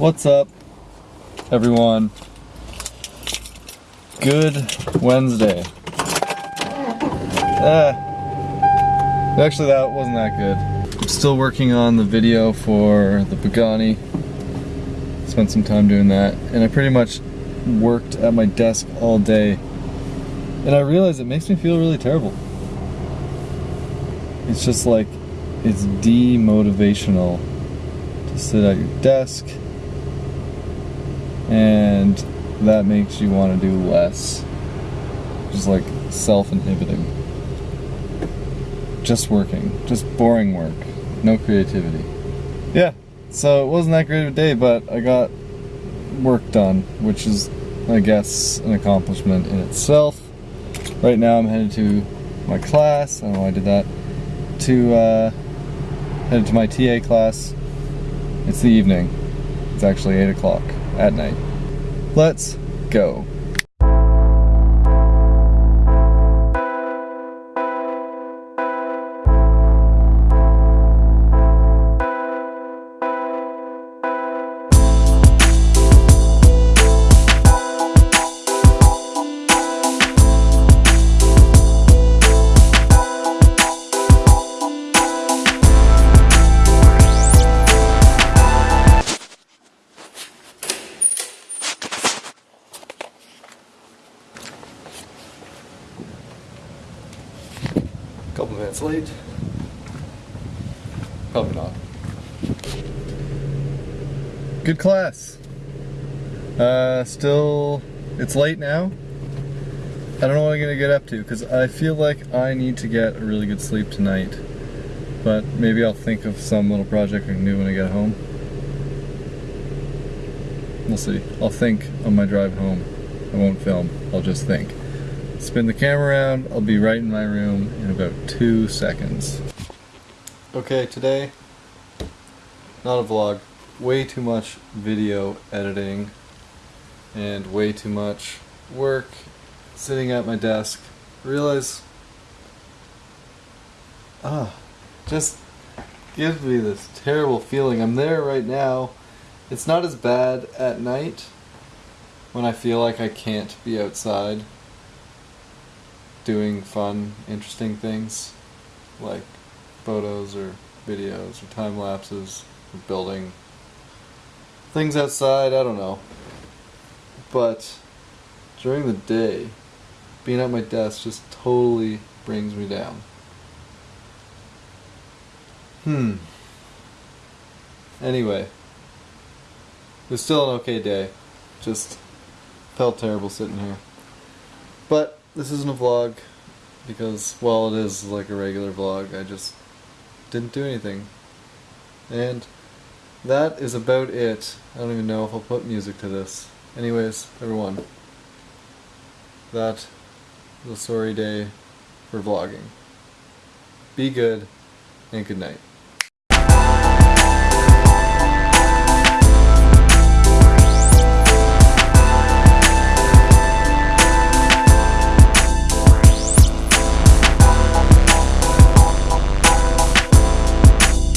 What's up, everyone? Good Wednesday. Ah, actually, that wasn't that good. I'm still working on the video for the Pagani. Spent some time doing that, and I pretty much worked at my desk all day. And I realized it makes me feel really terrible. It's just like, it's demotivational to sit at your desk and that makes you want to do less. Just like self-inhibiting. Just working. Just boring work. No creativity. Yeah, so it wasn't that great of a day, but I got work done, which is, I guess, an accomplishment in itself. Right now I'm headed to my class. I don't know why I did that. To, uh, headed to my TA class. It's the evening. It's actually 8 o'clock at night. Let's go. Couple minutes late. Probably not. Good class. Uh, still, it's late now. I don't know what I'm gonna get up to because I feel like I need to get a really good sleep tonight. But maybe I'll think of some little project I can do when I get home. We'll see. I'll think on my drive home. I won't film, I'll just think. Spin the camera around, I'll be right in my room in about two seconds. Okay, today, not a vlog, way too much video editing and way too much work sitting at my desk. Realize, ah, just gives me this terrible feeling. I'm there right now. It's not as bad at night when I feel like I can't be outside doing fun, interesting things like photos or videos or time lapses or building things outside, I don't know. But during the day, being at my desk just totally brings me down. Hmm. Anyway, it was still an okay day. Just felt terrible sitting here. But this isn't a vlog because while it is like a regular vlog, I just didn't do anything. And that is about it. I don't even know if I'll put music to this. Anyways, everyone, that was a sorry day for vlogging. Be good, and good night.